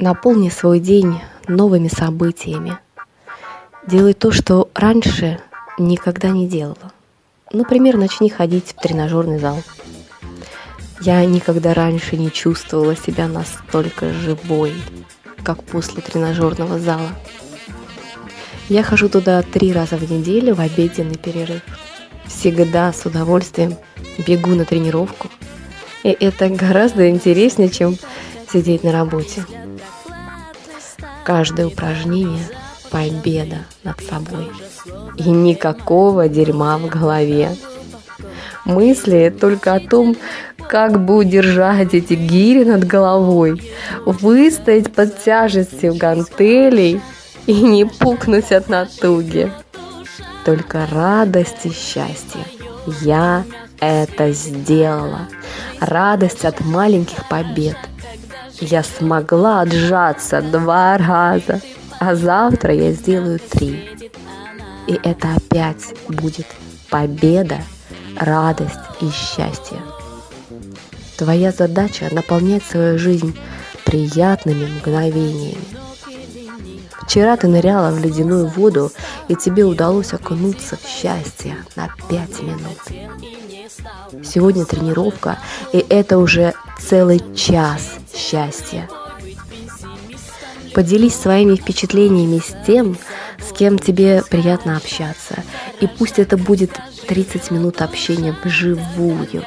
Наполни свой день новыми событиями. Делай то, что раньше никогда не делала. Например, начни ходить в тренажерный зал. Я никогда раньше не чувствовала себя настолько живой, как после тренажерного зала. Я хожу туда три раза в неделю в обеденный перерыв. Всегда с удовольствием бегу на тренировку. И это гораздо интереснее, чем сидеть на работе. Каждое упражнение – победа над собой. И никакого дерьма в голове. Мысли только о том, как бы удержать эти гири над головой, выстоять под тяжестью гантелей и не пукнуть от натуги. Только радость и счастье. Я это сделала. Радость от маленьких побед – я смогла отжаться два раза, а завтра я сделаю три. И это опять будет победа, радость и счастье. Твоя задача наполнять свою жизнь приятными мгновениями. Вчера ты ныряла в ледяную воду, и тебе удалось окунуться в счастье на пять минут. Сегодня тренировка, и это уже целый час счастья. Поделись своими впечатлениями с тем, с кем тебе приятно общаться. И пусть это будет 30 минут общения вживую,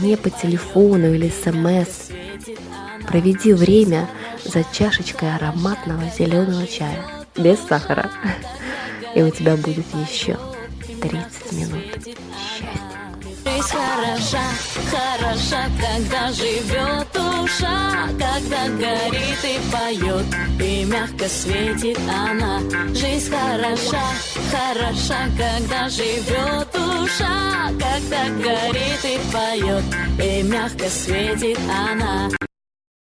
не по телефону или смс. Проведи время за чашечкой ароматного зеленого чая без сахара. И у тебя будет еще 30 минут счастья. Жизнь хороша, хороша, когда живет душа, когда горит и поет, и мягко светит она. Жизнь хороша, хороша, когда живет душа, когда горит и поет, и мягко светит она.